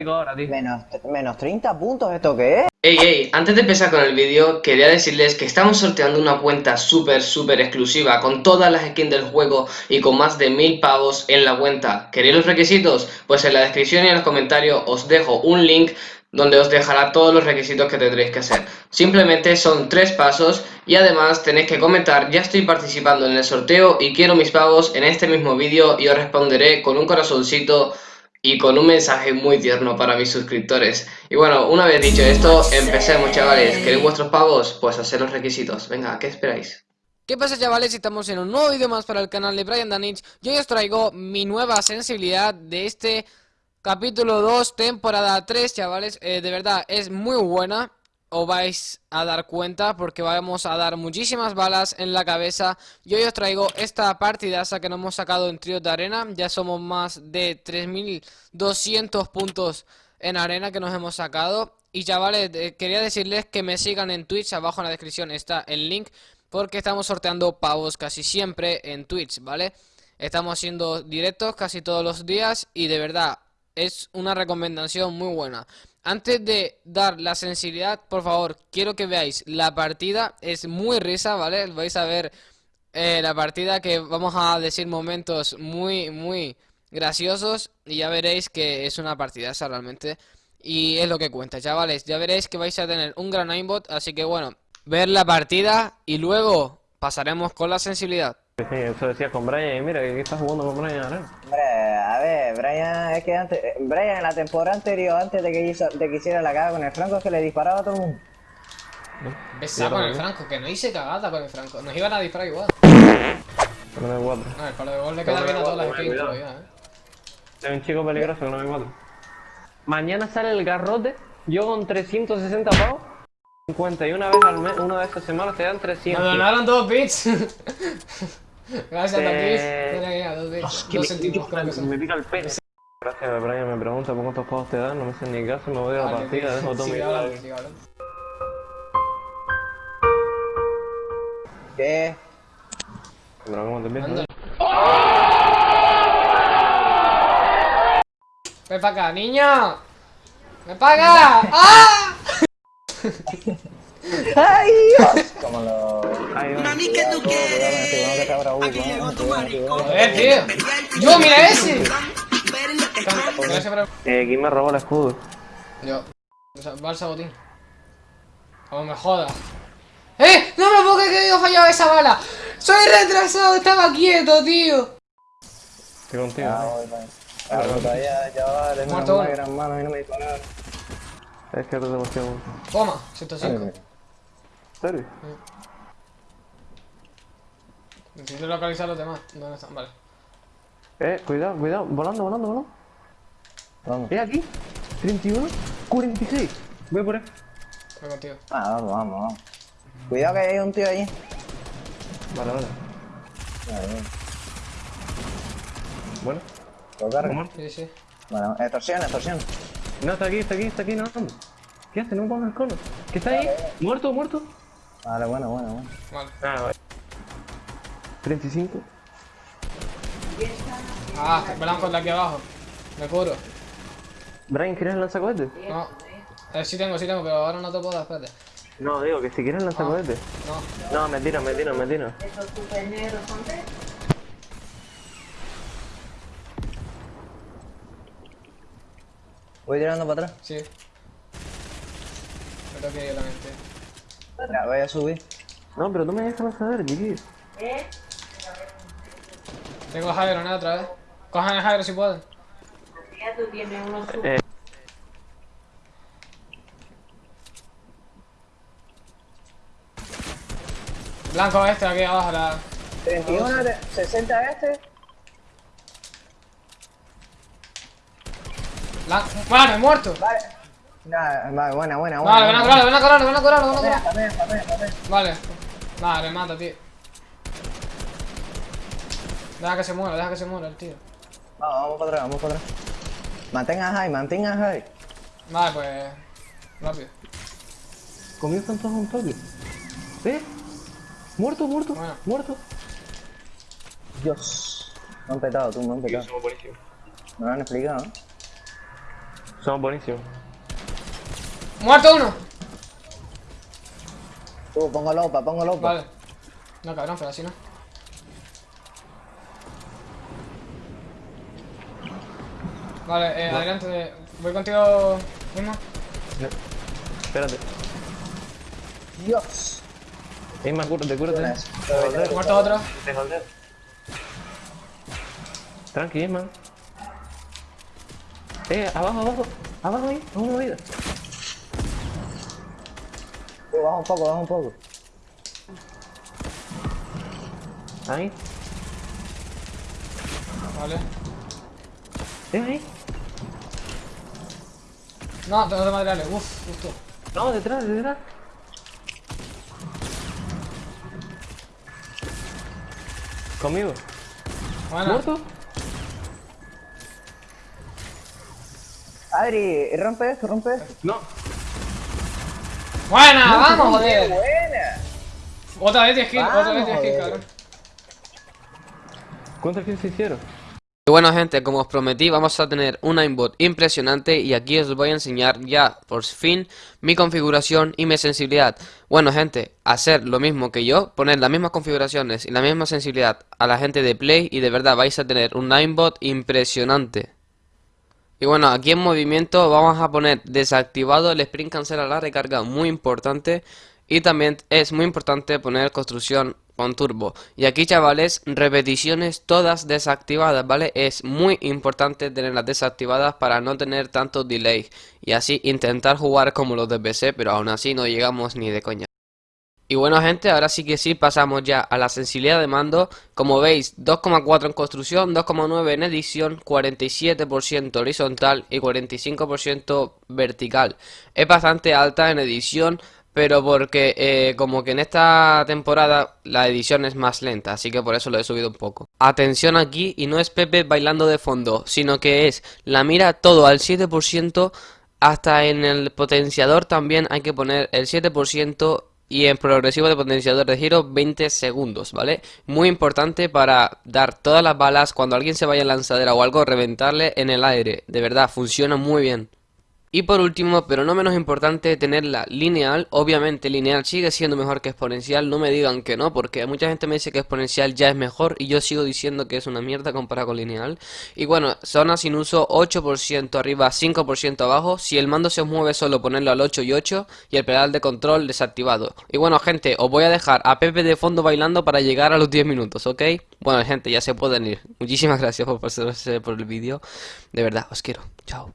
ahora. Menos, menos 30 puntos, ¿esto qué es? Ey, ey, antes de empezar con el vídeo, quería decirles que estamos sorteando una cuenta súper, súper exclusiva con todas las skins del juego y con más de mil pavos en la cuenta. ¿Queréis los requisitos? Pues en la descripción y en los comentarios os dejo un link donde os dejará todos los requisitos que tendréis que hacer. Simplemente son tres pasos y además tenéis que comentar ya estoy participando en el sorteo y quiero mis pavos en este mismo vídeo y os responderé con un corazoncito y con un mensaje muy tierno para mis suscriptores. Y bueno, una vez dicho esto, empecemos chavales. ¿Queréis vuestros pavos? Pues hacer los requisitos. Venga, ¿qué esperáis? ¿Qué pasa chavales? Estamos en un nuevo vídeo más para el canal de Brian Danich Yo os traigo mi nueva sensibilidad de este capítulo 2, temporada 3 chavales eh, De verdad, es muy buena os vais a dar cuenta porque vamos a dar muchísimas balas en la cabeza. Yo hoy os traigo esta partidaza que nos hemos sacado en tríos de arena. Ya somos más de 3200 puntos en arena que nos hemos sacado. Y chavales, eh, quería decirles que me sigan en Twitch, abajo en la descripción está el link. Porque estamos sorteando pavos casi siempre en Twitch, ¿vale? Estamos haciendo directos casi todos los días y de verdad es una recomendación muy buena. Antes de dar la sensibilidad, por favor, quiero que veáis la partida. Es muy risa, ¿vale? Vais a ver eh, la partida que vamos a decir momentos muy, muy graciosos. Y ya veréis que es una partida esa realmente. Y es lo que cuenta, chavales. Ya veréis que vais a tener un gran aimbot. Así que bueno, ver la partida y luego pasaremos con la sensibilidad. Sí, eso decía con Brian, y mira que estás jugando con Brian ahora. Hombre, a ver, Brian, es que antes, Brian en la temporada anterior, antes de que, hizo, de que hiciera la caga con el Franco, es que le disparaba a todo el mundo. Besa con el Franco, que no hice cagada con el Franco, nos iban a disparar igual. No me cuatro. No, el palo de gol le queda bien a todas las skins todavía, eh. Es un chico peligroso que no me cuatro. Mañana sale el garrote, yo con 360 pavos. 50 y una vez al mes, una vez a semana te dan 300. Me donaron dos bits. Gracias, Eh, Tapis. Dos me- centimos, creo que son. Me pica el pene. Gracias, Brian me pregunta por cuántos pavos te dan, no me hacen ni caso, me voy a la Vale, partida, dejo todo mi sigue hablando, sigue hablando. ¿Qué? Pero ¿cómo te empiezas? Anda. Ven para acá, niño. ¡Ven para acá! ¡Ah! ¡Ay, Dios! Como lo... Mami, ¿qué tú quieres? Que. Joder, tío. ¡Yo, mira ese! El- Eh, ¿quién me robó el escudo? Yo. Va al sabotín. Como me joda. ¡Eh! ¡No me puedo creer que haya fallado esa bala! ¡Soy retrasado! ¡Estaba quieto, tío! Estoy contigo. Ah, ¿no? voy, voy. Todavía, de Muerto una gran mano y no me dijo nada. Es que eres demasiado. Toma, 105. ¿En serio? Necesito localizar a los demás. ¿Dónde están? Vale. Eh, cuidado, cuidado, volando, volando, volando. Vamos. Eh, aquí. 31, 46. Voy por ahí. Voy contigo. Ah, vamos, vamos, vamos. Cuidado que hay un tío ahí. Vale, vale. Vale, vale. Bueno, Lo carga. ¿cómo? Sí, sí. Bueno, extorsión, extorsión. No, está aquí, está aquí, está aquí, no. ¿Qué hace? No me pongas el cono. ¿Qué está ahí? ¿Muerto, muerto? Vale, bueno, bueno, bueno. Vale. Ah, vale. 35. Ah, blanco de aquí abajo. Me curo. Brian, ¿quieres lanzacohetes? No. Eh, sí tengo, sí tengo, pero ahora no te puedo dar, espérate. No, digo que si quieres lanzacohetes. No. No, mentira, mentira, mentira. Voy tirando para atrás. Sí. Me tengo que yo también, tío. Ya, voy a subir. No, pero tú me dejas lanzador, chiquillo. Tengo a Jairo, ¿no? Otra vez. Cojan a Jairo si pueden. Eh, Blanco este, aquí abajo, la... 31, de- 60 este. Blanco... Vale, muerto. Vale. Vale, buena, buena, buena. Vale, ven a curarlo, ven a curarlo, ven a curarlo, ven a curarlo. Vale. Vale, me mata, tío. Deja que se muera, deja que se muera el tío. Vamos, vamos para atrás, vamos para atrás. Mantenga high, mantenga high. Vale, pues... Rápido. comienzan todos un toque. ¿Eh? Muerto, muerto, Bueno. muerto. Dios. Me han petado, tú, me han petado. somos buenísimos. Me lo han explicado. Somos buenísimos. ¡Muerto uno! Tú, pongo lopa, pongo lopa. Vale. No, cabrón, pero así no. Vale, eh, adelante. Voy contigo mismo. No. Espérate. Dios. Isma, cúrate, cúrate. Muerto otro. te joder. Tranqui, Isma. Eh, abajo, abajo. Abajo ahí, a una vida. Baja un poco, baja un poco. Ahí. Vale. Eh, ahí. No, tengo de materiales. Uf, justo. No, detrás, detrás. Conmigo. Bueno. ¿Muerto? Adri, rompe esto, rompe esto. No. ¡Buena! ¡Vamos, joder! Buena. Otra vez 10 kills, otra vez 10 Vamos, kills, joder. cabrón. ¿Cuántos kills se hicieron? Y bueno gente, como os prometí vamos a tener un aimbot impresionante y aquí os voy a enseñar ya por fin mi configuración y mi sensibilidad. Bueno gente, hacer lo mismo que yo, poner las mismas configuraciones y la misma sensibilidad a la gente de Play y de verdad vais a tener un aimbot impresionante. Y bueno, aquí en movimiento vamos a poner desactivado el sprint cancel a la recarga, muy importante. Y también es muy importante poner construcción con turbo. Y aquí chavales, repeticiones todas desactivadas, ¿vale? Es muy importante tenerlas desactivadas para no tener tanto delay. Y así intentar jugar como los de pero aún así no llegamos ni de coña. Y bueno gente, ahora sí que sí, pasamos ya a la sensibilidad de mando. Como veis, 2,4 en construcción, 2,9 en edición, 47% horizontal y 45% vertical. Es bastante alta en edición, pero porque eh, como que en esta temporada la edición es más lenta, así que por eso lo he subido un poco. Atención aquí, y no es Pepe bailando de fondo, sino que es la mira todo al 7%, hasta en el potenciador también hay que poner el 7% y en progresivo de potenciador de giro 20 segundos, ¿vale? Muy importante para dar todas las balas cuando alguien se vaya en lanzadera o algo, reventarle en el aire. De verdad, funciona muy bien. Y por último, pero no menos importante, tenerla lineal. Obviamente lineal sigue siendo mejor que exponencial, no me digan que no, porque mucha gente me dice que exponencial ya es mejor y yo sigo diciendo que es una mierda comparado con lineal. Y bueno, zona sin uso 8% arriba, 5% abajo. Si el mando se mueve solo ponerlo al 8 y 8 y el pedal de control desactivado. Y bueno gente, os voy a dejar a Pepe de fondo bailando para llegar a los 10 minutos, ¿ok? Bueno gente, ya se pueden ir. Muchísimas gracias por pasarse por el vídeo. De verdad, os quiero. Chao.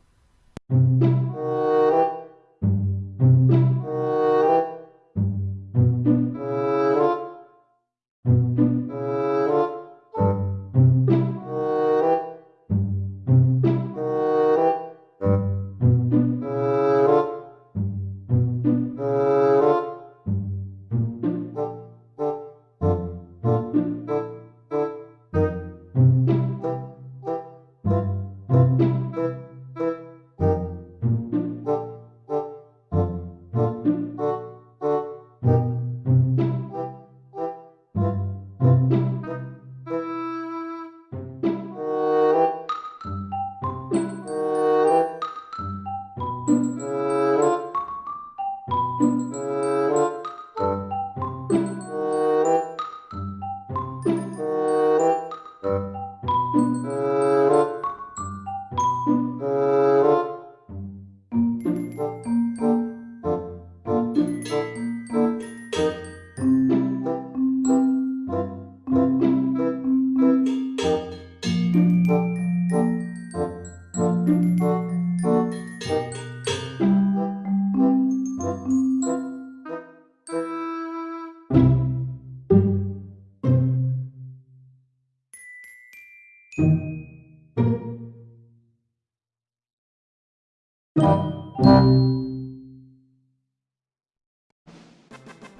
Música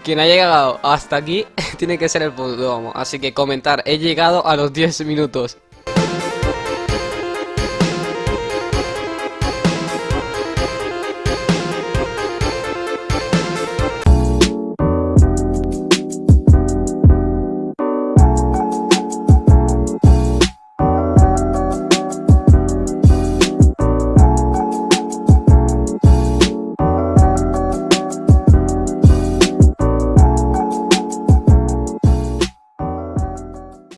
Quien ha llegado hasta aquí tiene que ser el punto, vamos. Así que comentar, he llegado a los 10 minutos.